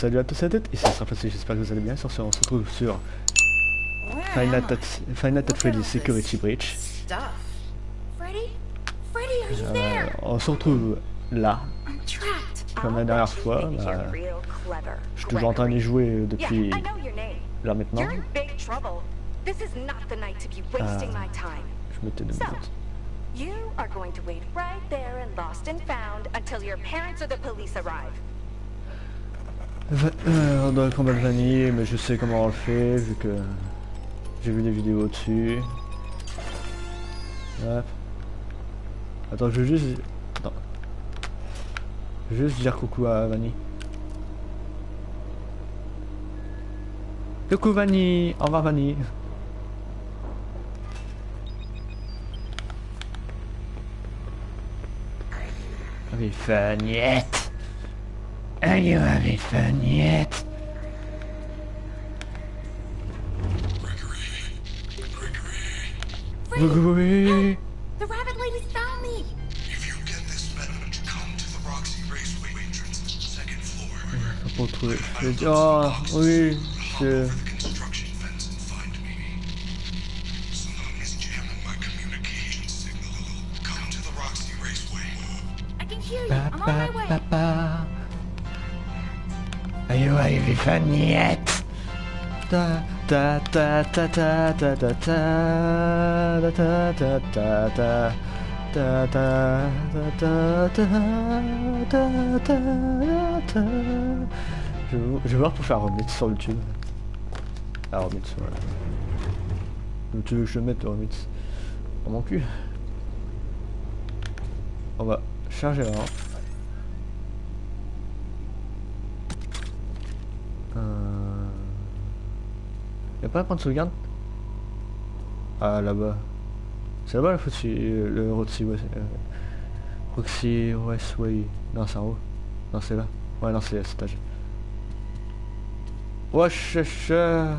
Salut à tous et à toutes, ici Strafacy, j'espère que vous allez bien. Sur ce, on se retrouve sur Final Fantasy Freddy Security Breach. Euh, on se retrouve là, comme la dernière fois. Là, euh, je suis toujours en train d'y jouer euh, depuis là maintenant. Euh, je mettais deux minutes. You are going to wait right there in Lost and Found until your parents or the police arrive. Euh, on doit combattre Vanille, mais je sais comment on le fait, vu que j'ai vu des vidéos dessus. Hop. Attends, je veux juste... Attends. Je veux juste dire coucou à Vanille. Coucou Vanille Au revoir Avec Faniette Are you having fun yet? Gregory! Gregory. The rabbit lady found me. If you get this message, come to the Roxy Raceway entrance, second floor. Faut trouver. Je vais dire, oh, oui, je... The construction fence and you having fun yet? Ta ta ta ta ta ta ta ta ta ta ta ta ta ta ta ta ta ta ta Je vais voir pour faire remix sur YouTube. Ah remix voilà. Donc, Tu veux que je mette le remix dans mon cul On va charger la lampe. Y'a pas un point de sauvegarde Ah là-bas. C'est là-bas le Roxy, le Roxy West, euh, Roxy Westway. Non c'est en haut. Non c'est là. Ouais non c'est à cet étage. Wesh wesh, euh.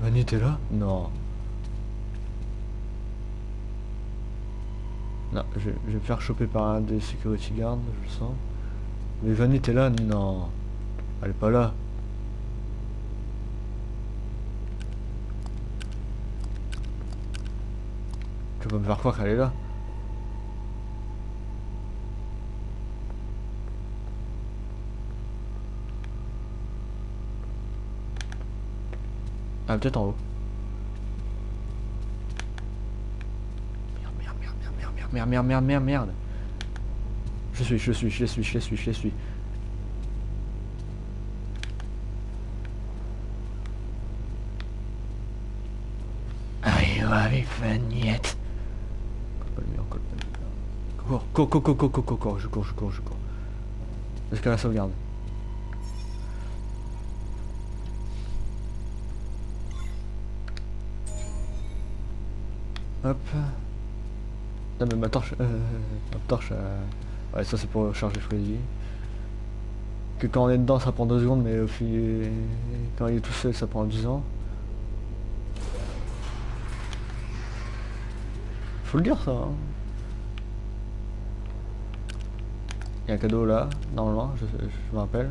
Vanny t'es là? Non. Non, je, je vais me faire choper par un des security guards, je le sens. Mais Vanny t'es là Non. Elle est pas là. Tu vas me faire croire qu'elle est là. Ah peut-être en haut. Merde, merde, merde, merde, merde, merde, merde, merde, merde. Je suis, je suis, je suis, je suis, je suis. Colle pas le mur. Cours, cours, cours, cours, cours, cours, cours, je cours, je cours, je cours. Jusqu'à la sauvegarde. Hop. Non mais ma torche... Euh, ma torche... euh, Ouais ça c'est pour charger Freddy. Que quand on est dedans ça prend 2 secondes mais au fil... Quand il est tout seul ça prend 10 ans. Faut le dire ça. hein. Il y a un cadeau là, normalement, je, je me rappelle.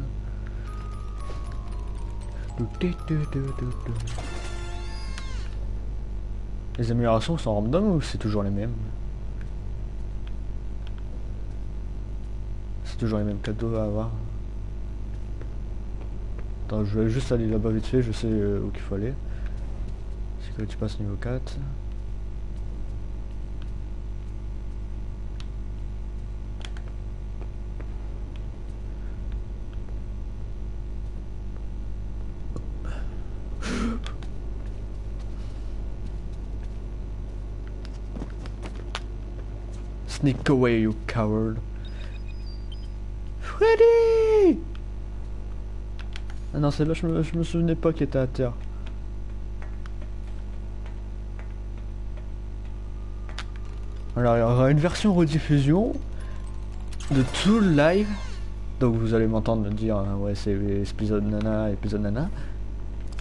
Les améliorations sont random ou c'est toujours les mêmes? C'est toujours les mêmes cadeaux à avoir. Attends, je vais juste aller là-bas vite fait, je sais euh, où qu'il faut aller. Sécurité passe niveau 4. Sneak away, you coward. Freddy Ah non, celle-là, je me, je me souvenais pas qu'il était à terre. Alors, il y aura une version rediffusion de tout le live. Donc, vous allez m'entendre dire, euh, ouais, c'est épisode nana, épisode nana.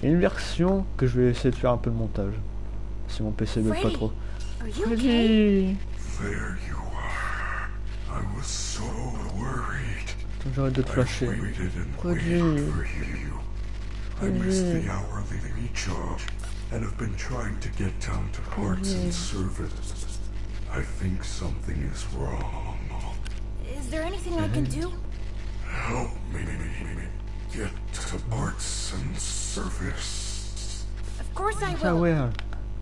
Et une version que je vais essayer de faire un peu de montage. Si mon PC ne veut pas trop. Are you okay? Freddy There you are. I was so worried. Attends, J'arrête de te I flasher. waited and Quoi waited de- for you. I missed the hourly recharge and have been trying to get down to parts and service. I think something is wrong. Is there anything I can do? Help me get to parts and service. Of course I will. ouais.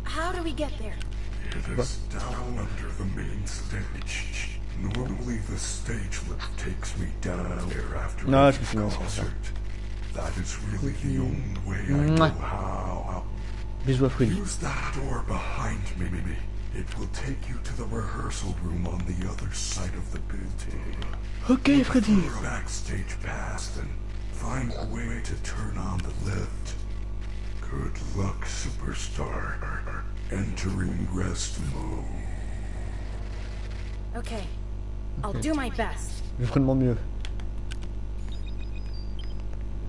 How do we get there? It is down under the main stage. Normally the stage lift takes me down there after No, every je me souviens, c'est ça. concert. That is really the only way I know how. Bisous à Freddy. Use that door behind me. It will take you to the rehearsal room on the other side of the building. Ok Freddy. Your backstage pass and find a way to turn on the lift. Good luck, superstar. Entering rest mode. Okay. I'll do my best. Je ferai de mon mieux.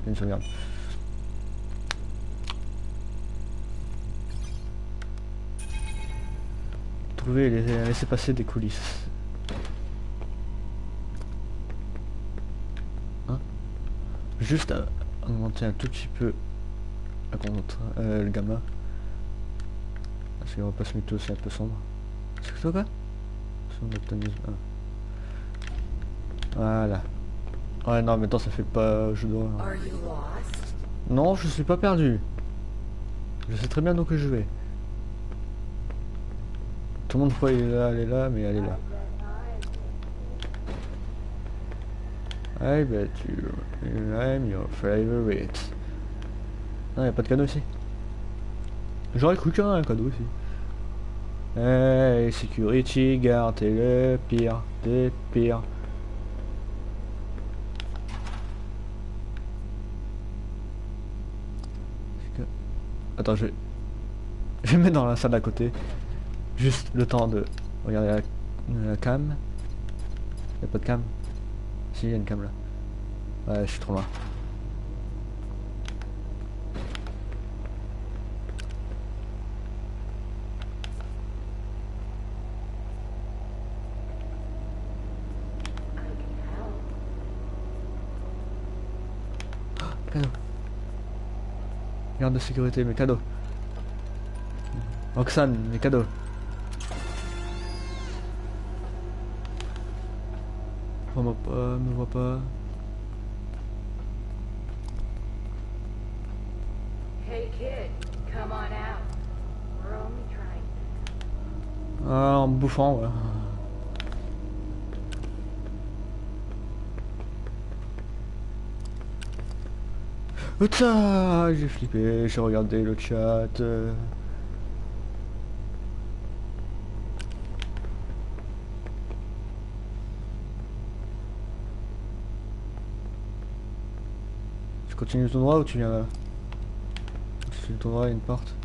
Une sauvegarde. Trouver et laisser, passer des coulisses. Hein? Juste à augmenter un tout petit peu la contre, euh, le gamma. Parce qu'on va pas se mettre aussi un peu sombre. C'est que toi quoi? Son optimisme. ah. Voilà. Ouais, non, mais attends, ça fait pas. Je dois. Non, je suis pas perdu. Je sais très bien où que je vais. Tout le monde croit est là, elle est là, mais elle est là. I bet you I'm your favorite. Non, y a pas de cadeau ici. J'aurais cru qu'il y en a un cadeau ici. Hey, security guard, t'es le pire, t'es pire. Est-ce que- Attends, je vais... Mettre dans la salle d'à côté. Juste le temps de regarder la, la cam. Y'a pas de cam? Si, y a une cam là. Ouais, je suis trop loin. Cadeau. Garde de sécurité, mes cadeaux. Roxane, mes cadeaux. Pas, me vois pas. On. We're only trying. Ah, en me bouffant, ouais. J'ai flippé, j'ai regardé le chat. Tu continues tout droit ou tu viens là? Tu continues tout droit, il y a une porte.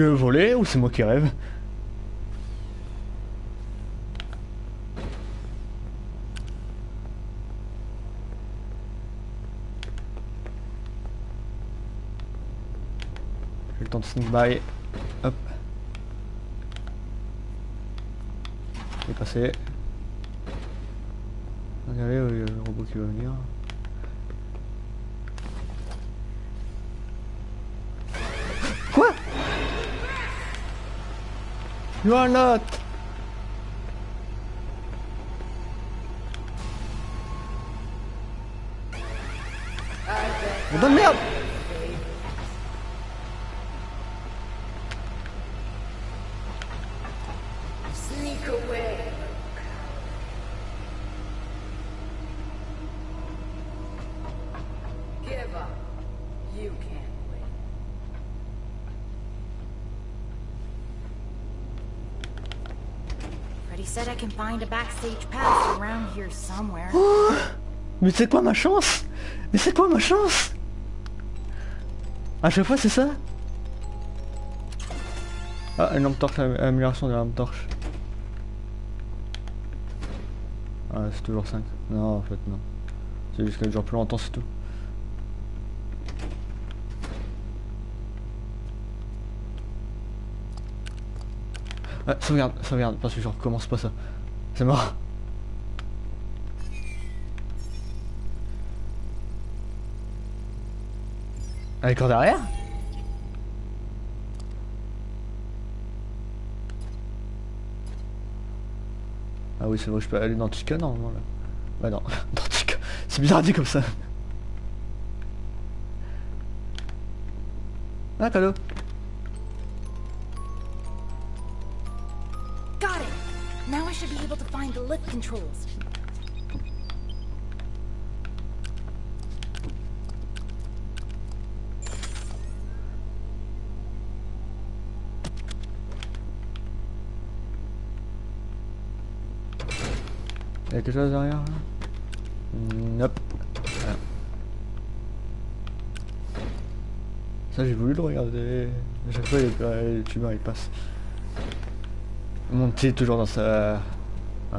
A volé ou c'est moi qui rêve J'ai le temps de sneak by. Hop. Il est passé. Regardez, euh, le robot qui va venir. You are not. Bordel de merde Mais c'est quoi ma chance? Mais c'est quoi ma chance? À chaque fois c'est ça? Ah, une lampe torche, am- amélioration de la lampe torche. Ah, c'est toujours 5. Non, en fait, non. C'est juste qu'elle dure plus longtemps, c'est tout. Ah, sauvegarde, sauvegarde, parce que je recommence pas ça. C'est mort. Est encore derrière? Ah oui, c'est vrai, je peux aller dans Tika normalement là. Bah non, dans Tika. C'est bizarre dit comme ça. Ah, cadeau. Now I should be able to find the lift controls. Il y a quelque chose derrière Nope. Ah. Ça j'ai voulu le regarder. À chaque fois les tumeurs ils passent. Mon petit est toujours dans sa... Ouais.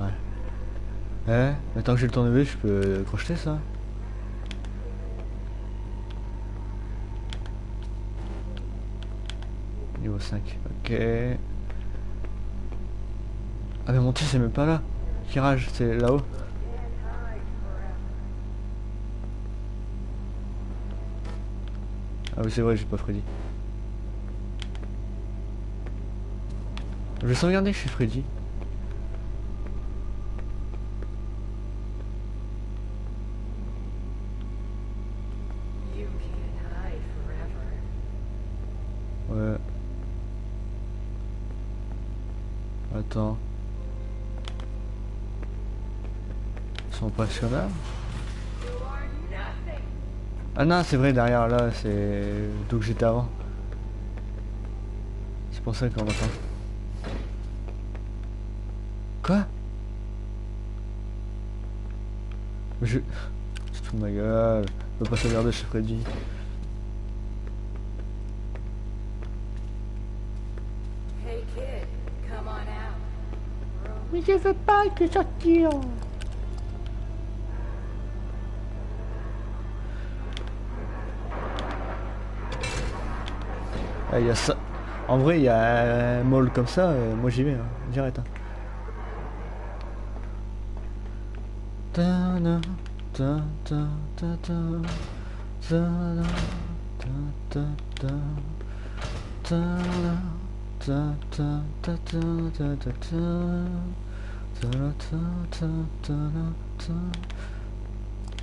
Eh, mais tant que j'ai le tournevis, je peux crocheter ça. Niveau 5, ok. Ah mais mon petit c'est même pas là. Kirage, c'est là-haut. Ah oui c'est vrai, j'ai pas Freddy. Je vais sauvegarder chez Freddy. Ouais. Attends. Ils sont impressionnants. Ah non, c'est vrai, derrière là, c'est d'où que j'étais avant. C'est pour ça qu'on attend. Quoi Je... C'est tout de ma gueule. Je peux pas sauvegarder chez Freddy. Hey kid, come on out. Mais je veux pas que sortir. Ah, il y a ça. En vrai, il y a un mall comme ça, euh, moi j'y vais, hein, direct. hein.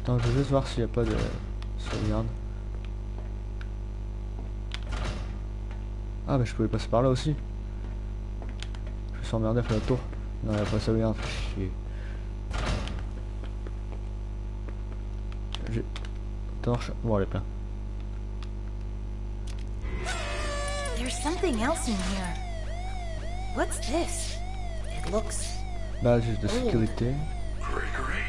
Attends, je vais juste voir s'il n'y a pas de sauvegarde. Ah, mais je pouvais passer par là aussi. Je emmerdé à faire la tour. Non, il n'y a pas de sauvegarde, chier. Torche. Bon, elle est pleine. There's something else in here. What's this? It looks. Badge de sécurité. Gregory,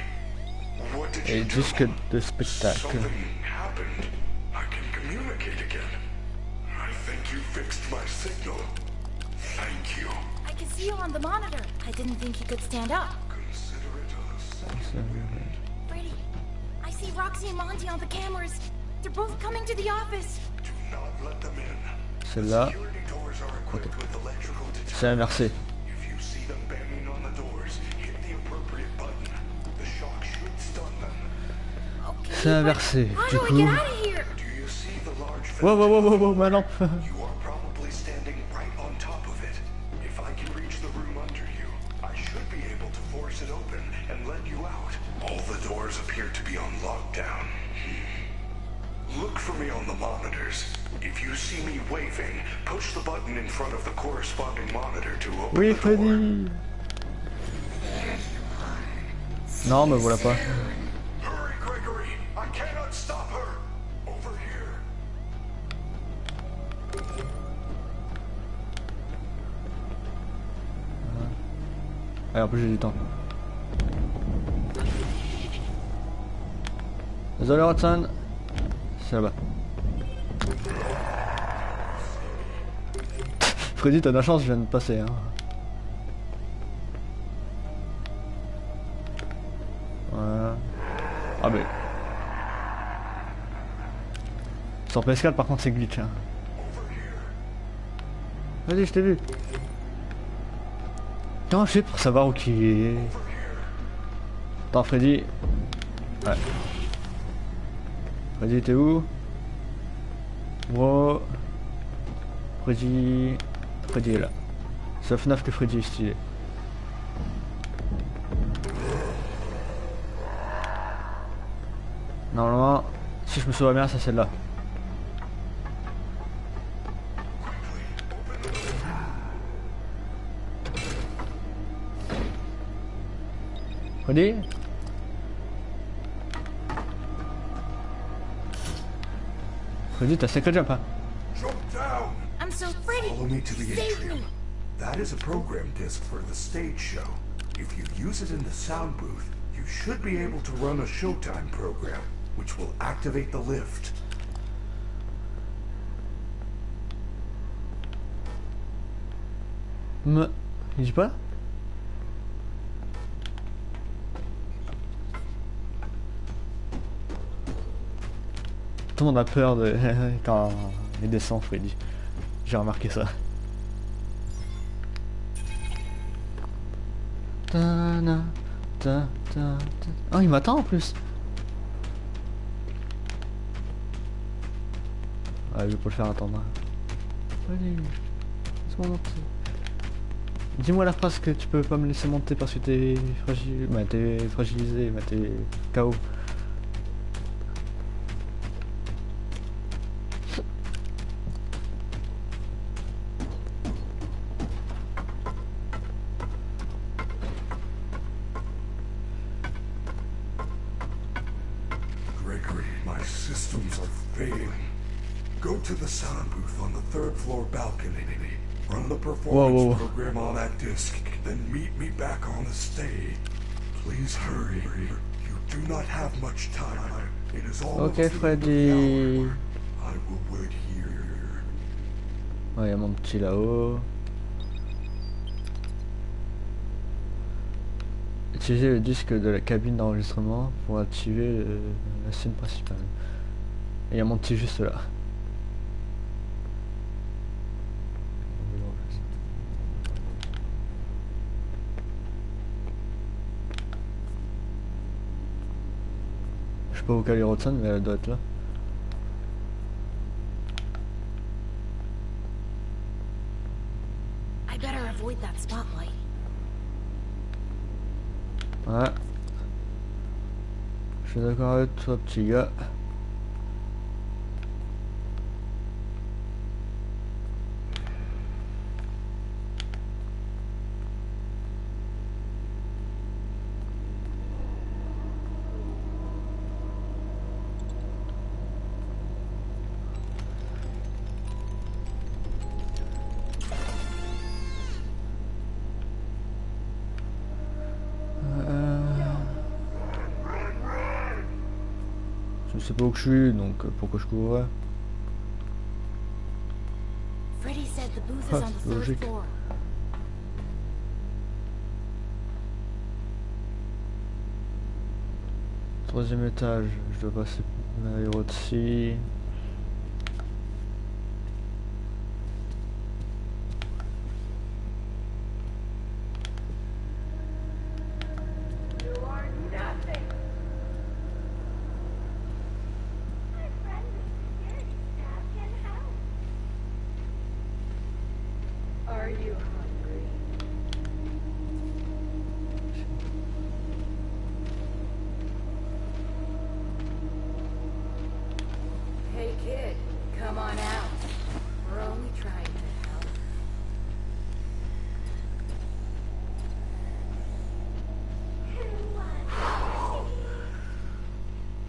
what did Et you do? disque de spectacle. Something happened. I can communicate again. I think you fixed my signal. Thank you. I can see you on the monitor. I didn't think you could stand up. Consider it a success. Brady, I see Roxy and Monty on the cameras. They're both coming to the office. là. C'est inversé. C'est inversé, du coup. Wow, ma lampe. Appear to be on lockdown. Look for me on the monitors. If you see me waving, push the button in front of the corresponding monitor to open the door. Non, me voilà pas. Hurry, Gregory! I cannot stop her! Over here. Allez, en plus j'ai du temps. Désolé. C'est là-bas. Freddy, t'as de la chance, je viens de passer. Hein. Voilà. Ah mais... Sur PS4 par contre c'est glitch. Hein. Vas-y, je t'ai vu. Comment je fais pour savoir où qui est? Attends, Freddy. Ouais. Freddy, t'es où? Wow. Freddy. Freddy est là. Sauf neuf que Freddy est stylé. Normalement, si je me souviens bien, c'est celle-là. Freddy? Freddy, t'as secret jump, hein down! I'm so Freddy. Follow me to the Save atrium. me. That is a program disc for the stage show. If you use it in the sound booth, you should be able to run a Showtime program, which will activate the lift. Me... Il dit pas Tout le monde a peur de... quand il descend, Freddy. J'ai remarqué ça. Oh, il m'attend en plus. Ah, je vais pas le faire attendre. Laisse-moi. Dis-moi la phrase que tu peux pas me laisser monter parce que t'es fragile. Bah, t'es fragilisé, bah, t'es KO. Ok, Freddy. Ouais, y a mon petit là-haut. Utiliser le disque de la cabine d'enregistrement pour activer la scène principale. Et y a mon petit juste là. Je sais pas où est Rodson, mais elle doit être là. Ouais. Je suis d'accord avec toi, petit gars. Que je suis, donc euh, pourquoi je courrais Freddy said the booth is Ah, logique. floor. Troisième étage, je dois passer l'aéro ici. Are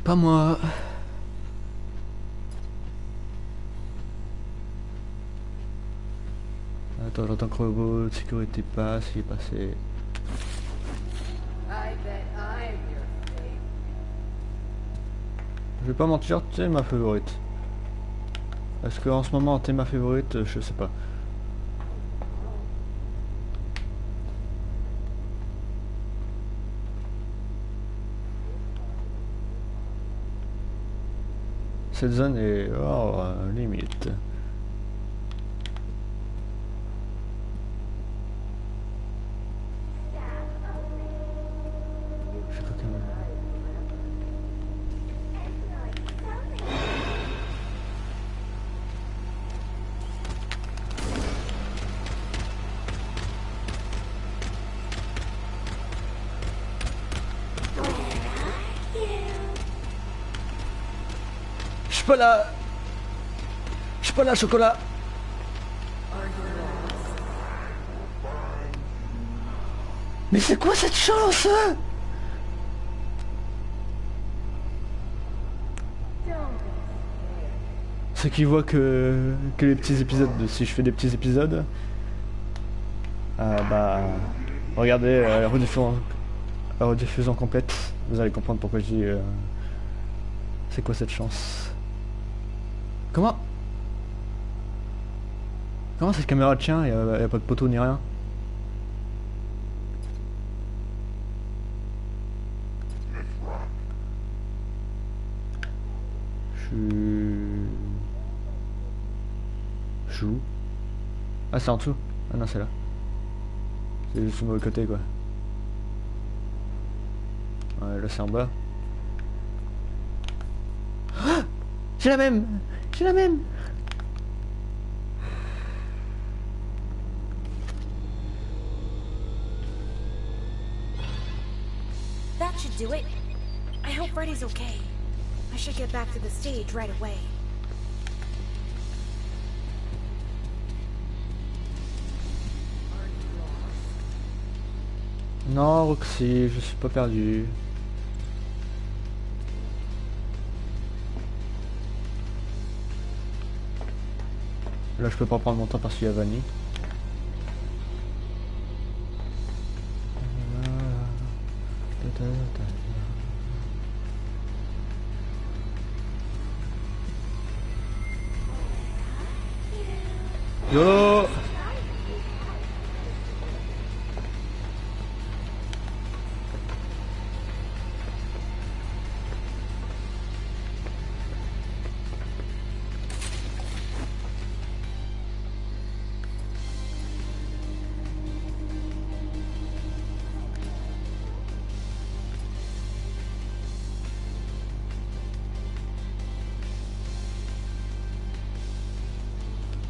Pas moi. Attends, j'entends que robot, sécurité passe, il est passé. Je vais pas mentir, t'es ma favorite. Parce qu'en ce moment, t'es ma favorite, je sais pas. Cette zone est oh, limite. Pas là Je suis pas là, chocolat. Mais c'est quoi cette chance hein? Ceux qui voient que, que les petits épisodes, de- si je fais des petits épisodes, euh, bah, regardez euh, rediffusion, la rediffusion complète, vous allez comprendre pourquoi je dis euh, c'est quoi cette chance. Comment Comment cette caméra tient Il n'y a, pas de poteau ni rien Je où Ah c'est en dessous Ah non c'est là. C'est juste au mauvais côté quoi. Ouais là c'est en bas. J'ai la même J'ai la même That should do it. I hope Freddy's okay. I should get back to the stage right away. Non Roxy, je suis pas perdu. Là je peux pas prendre mon temps parce qu'il y a Vanny.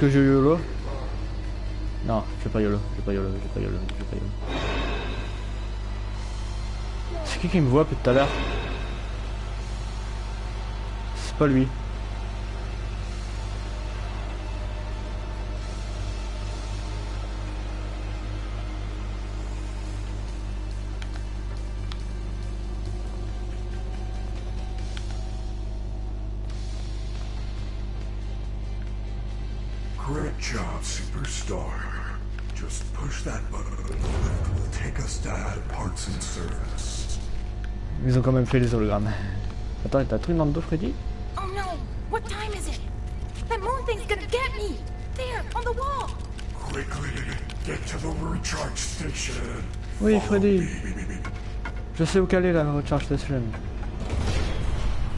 que je YOLO? Non, je fais pas YOLO, je fais pas YOLO, je fais pas YOLO, je fais pas YOLO. C'est qui qui me voit depuis tout à l'heure? C'est pas lui. Quand même fait les hologrammes. Attends, t'as un truc dans le dos, Freddy? Oh no! What time is it? That moon thing's gonna get me! There, on the wall! Quickly, get to the recharge station. Oui, Freddy. Je sais où qu'elle est la recharge station.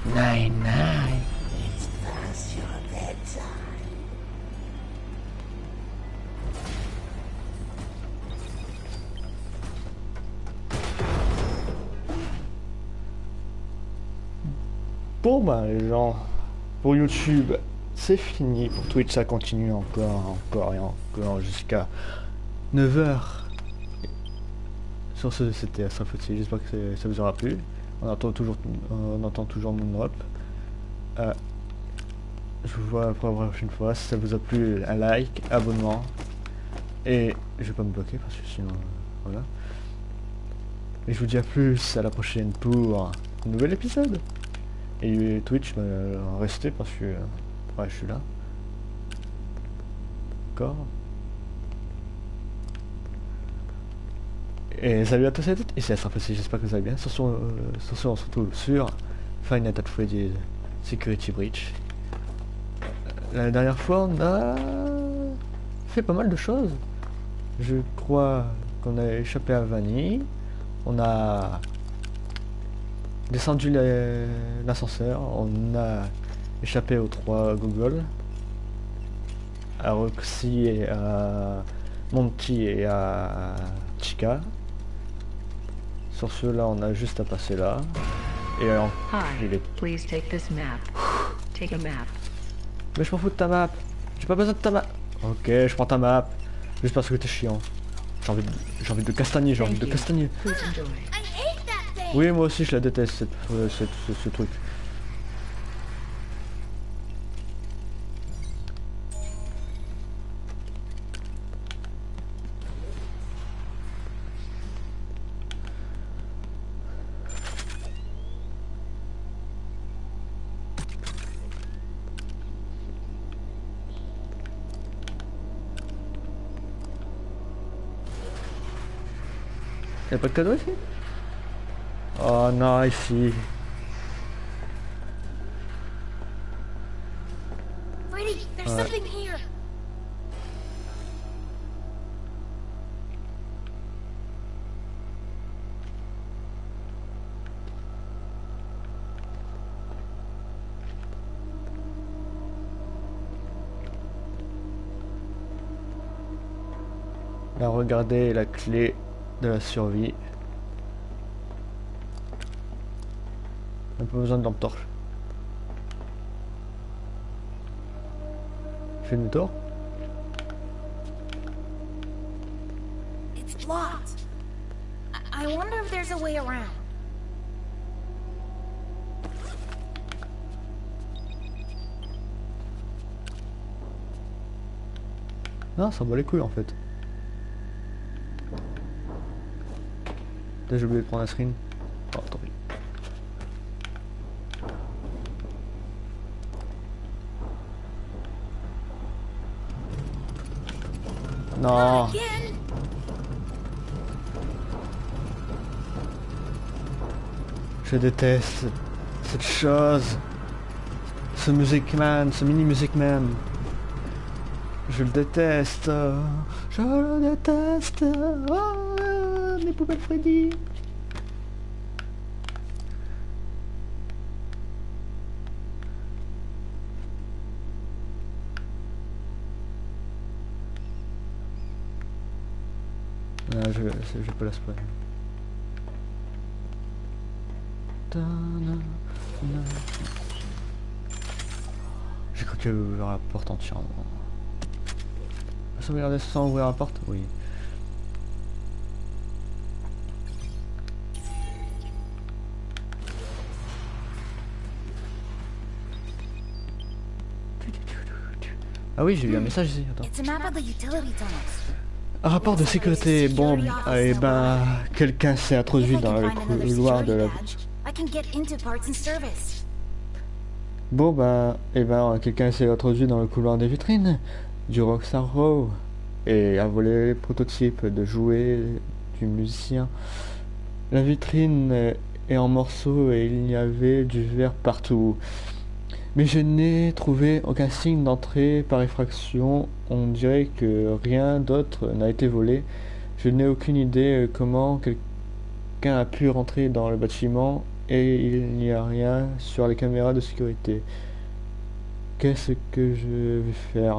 Nine, nine. Bon ben les gens, pour YouTube, c'est fini. Pour Twitch, ça continue encore, encore et encore jusqu'à 9h. sur ce, c'était Astrafoti. J'espère que ça vous aura plu. On entend toujours, on entend toujours mon drop. Euh, je vous vois pour la prochaine fois. Si ça vous a plu, un like, abonnement. Et je vais pas me bloquer parce que sinon, voilà. Et je vous dis à plus à la prochaine pour un nouvel épisode. Et Twitch va rester parce que ouais, je suis là. D'accord. Et salut à tous et à toutes, et c'est Astrafossi, j'espère que vous allez bien. Sur ce, euh, sur on se retrouve sur Final Night Freddy's Security Breach. La dernière fois, on a fait pas mal de choses. Je crois qu'on a échappé à Vanille. On a descendu l'ascenseur. On a échappé aux trois Google. À Roxy et à Monty et à Chica. Sur ce là, on a juste à passer là. Et alors, il est please take this map. Take a map. Mais je m'en fous de ta map. J'ai pas besoin de ta map. Ok, je prends ta map. Juste parce que t'es chiant. J'ai envie, de... envie de castagner, j'ai envie de castagner. Oui, moi aussi je la déteste, cette, euh, cette- ce, ce truc. Y'a pas de cadeau ici Oh non, ici. Uh, something here! Là, regardez la clé de la survie. On n'a pas besoin de lampe torche. Je fais demi-tour It's locked. I, wonder if there's a way around. Non, ça bat les couilles en fait. J'ai oublié de prendre la screen. Oh, tant pis. Non. Je déteste cette chose. Ce Music Man, ce mini Music Man. Je le déteste. Je le déteste. Oh, les poubelles Freddy. Ah, je, je peux la spoiler. J'ai cru qu'elle ouvrir la porte entièrement. Sauvegarder sans ouvrir la porte? Oui. Ah oui, j'ai eu un message ici, attends. Un rapport de sécurité, bon, eh ben, quelqu'un s'est introduit dans le couloir de la... Bon ben, eh ben, quelqu'un s'est introduit dans le couloir des vitrines du Rockstar Row et a volé les prototypes de jouets du musicien. La vitrine est en morceaux et il y avait du verre partout. Mais je n'ai trouvé aucun signe d'entrée par effraction. On dirait que rien d'autre n'a été volé. Je n'ai aucune idée euh, comment quelqu'un a pu rentrer dans le bâtiment et il n'y a rien sur les caméras de sécurité. Qu'est-ce que je vais faire?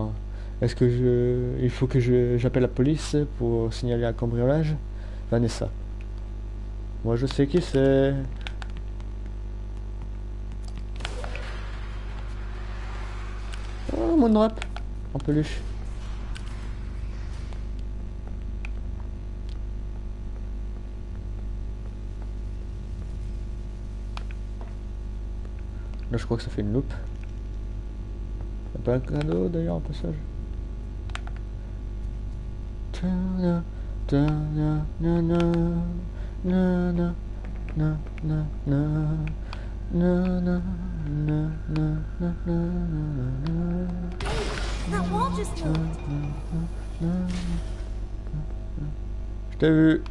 Est-ce que je... Il faut que je j'appelle la police pour signaler un cambriolage? Vanessa. Moi je sais qui c'est. Oh, mon drop. En peluche. Là, je crois que ça fait une loupe. Y'a pas un cadeau d'ailleurs, en passage. Mm, mm, mm, Je t'ai vu.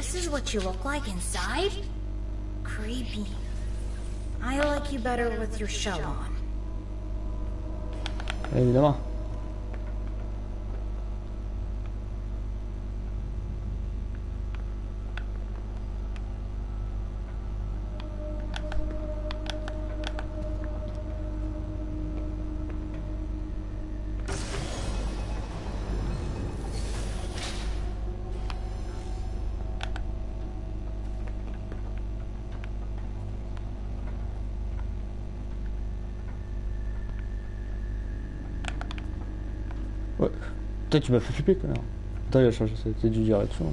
This is what you look like inside? Creepy. I like you better with your shell on. Ouais. Putain, tu m'as fait flipper, connard. Attends, il a changé tête du direction.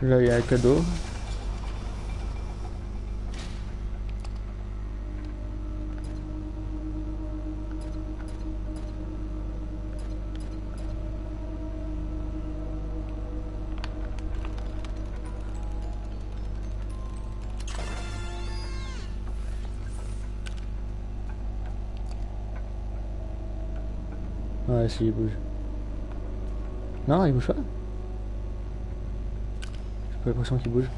Là, il y a un cadeau. Ouais, si, il bouge. Non, il bouge pas. J'ai pas l'impression qu'il bouge.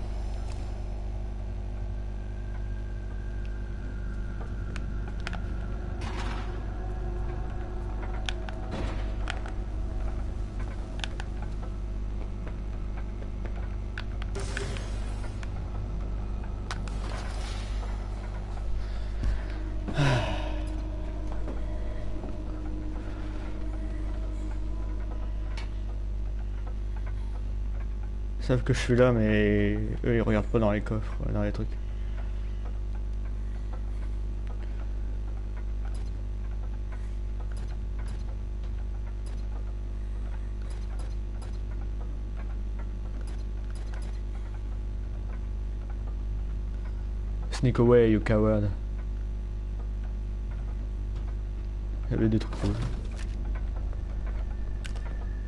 Ils savent que je suis là, mais eux ils regardent pas dans les coffres, dans les trucs. Sneak away, you coward. Il y avait des trucs rouges.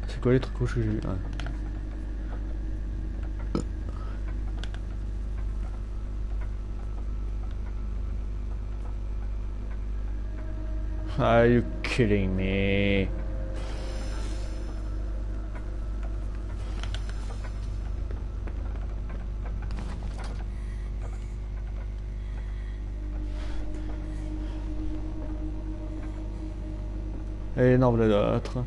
C'est quoi les trucs rouges que j'ai vu. Are you kidding me? Énorme l'autre.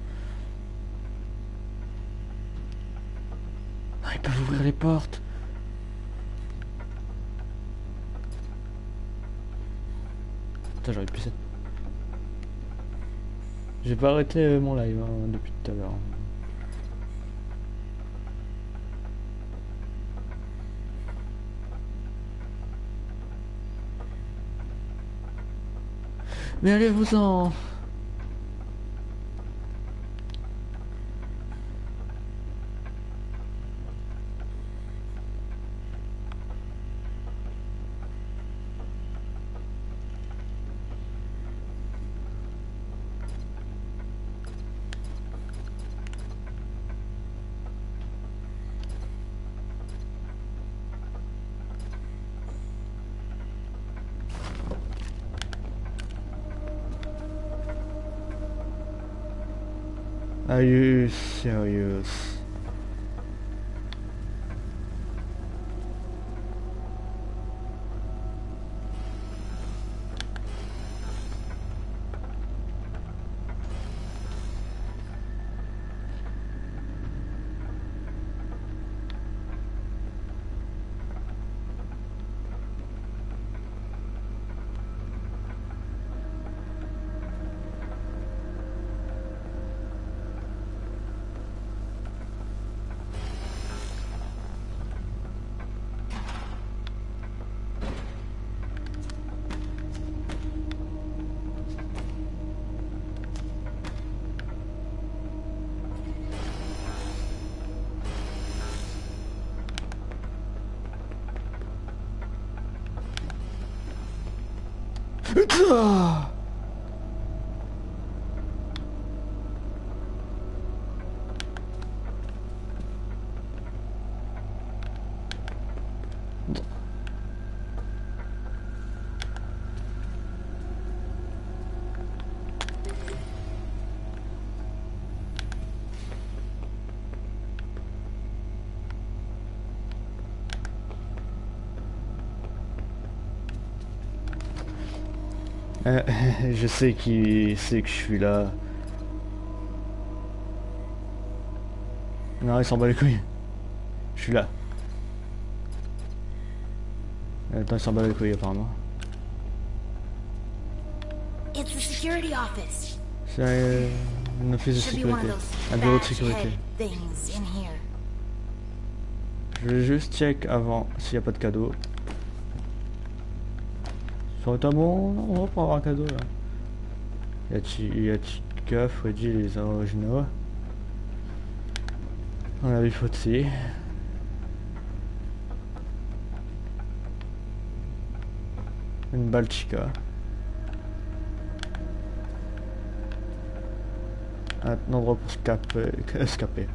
Ah, ils peuvent ouvrir les portes. Putain, j'aurais pu cette j'ai pas arrêté euh, mon live hein, depuis tout à l'heure. Mais allez-vous-en Putain Euh, je sais qui sait que je suis là. Non, il s'en bat les couilles. Je suis là. Attends, il s'en bat les couilles apparemment. It's the security office. C'est euh, un office de sécurité. Un bureau de sécurité. Je vais juste check avant s'il n'y a pas de cadeau. Bon endroit pour avoir un cadeau là. Y a, Chi- il y a Chica, Freddy, les originaux? On a vu Fotsi. Une balle Chica. Un endroit pour scaper. escaper.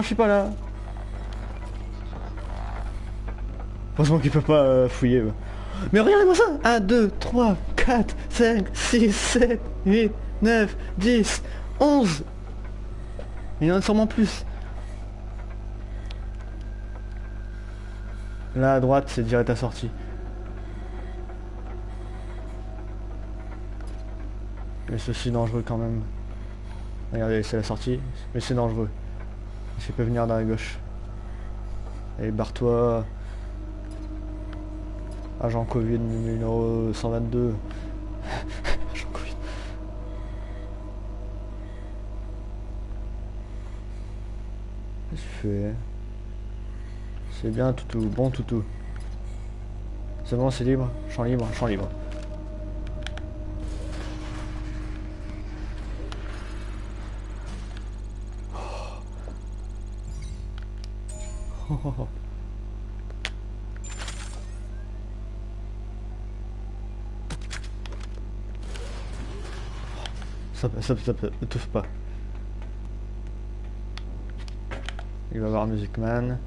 Je suis pas là. Heureusement qu'il peut pas euh, fouiller. eux. Mais regardez-moi ça 1, 2, 3, 4, 5, 6, 7, 8, 9, 10, 11 Il y en a sûrement plus. Là à droite, c'est direct à sortie. Mais ceci dangereux quand même. Regardez, c'est la sortie, mais c'est dangereux. Je peux venir dans la gauche. Allez, barre-toi. Agent Covid numéro 122. Agent Covid. Qu'est-ce que tu fais C'est bien, toutou. Bon, toutou. C'est bon, c'est libre? Champ libre, champ libre. Stop, stop, stop, ne touche pas. Il va voir Music Man.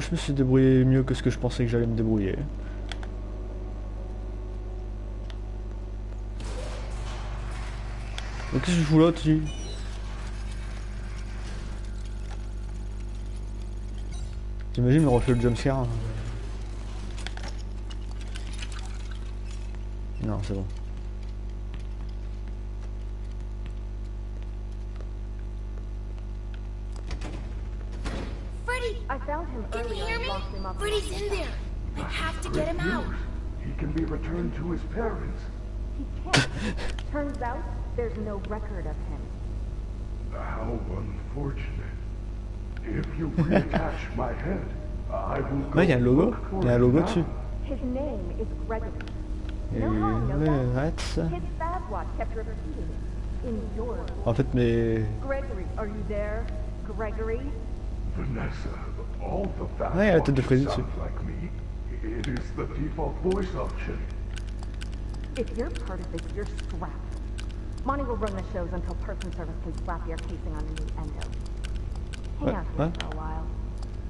Je me suis débrouillé mieux que ce que je pensais que j'allais me débrouiller. Mais qu'est-ce que je fous là dessus T'imagines me refait le jumpscare hein. Non, c'est bon. Found him Can you earlier hear and me? locked him up. Freddy's in there! I have to get him out! He can be returned to his parents. He can't. Turns out there's no record of him. How unfortunate. If you reattach my head, I will go Ouais, il y a un logo. look for Il y a un logo now. dessus. His name is Gregory. Et No harm, no ouais, foul. arrête. His bad watch kept repeating. In your En fait, mais... Gregory, are you there? Gregory? Vanessa, all the fast Ouais, il y a la tête de Freddy sound dessus. like me. It is the default voice option. If you're part of this, you're scrapped. Monty will run the shows until person service can slap your casing on a new endo. Hang What? out here What? for a while.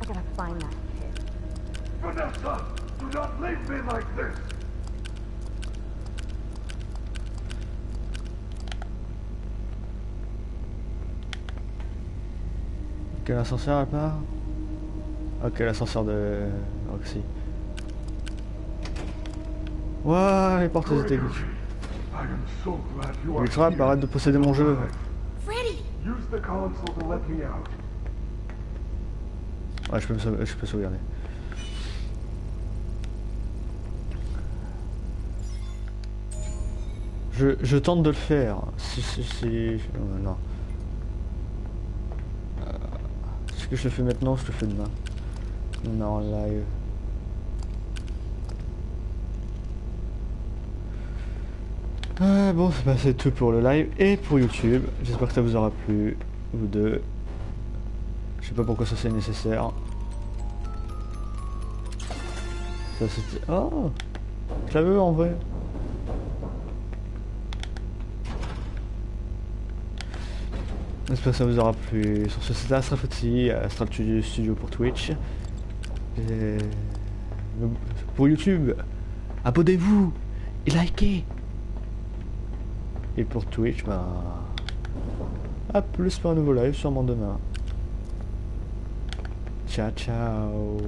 I gotta find that kid. Vanessa, do not leave me like this. Quel ascenseur elle part Ok, l'ascenseur de Roxy. Ouah, les portes étaient trappes, here. arrête de posséder mon jeu. Freddy! Use the console to let me out. Ouais, je peux, me sauver- je peux sauvegarder. Je, je tente de le faire. Si, si, si... euh, non. Euh, Est-ce que je le fais maintenant ou je le fais demain? Non, live. Bon, bah, c'est tout pour le live et pour YouTube. J'espère que ça vous aura plu, vous deux. Je sais pas pourquoi ça c'est nécessaire. Ça c'était... Oh Je la veux en vrai. J'espère que ça vous aura plu. Sur ce, c'était Astral Foxy, Astral Studio pour Twitch. Pour YouTube, abonnez-vous et likez. Et pour Twitch, bah... À plus pour un nouveau live, sûrement demain. Ciao, ciao.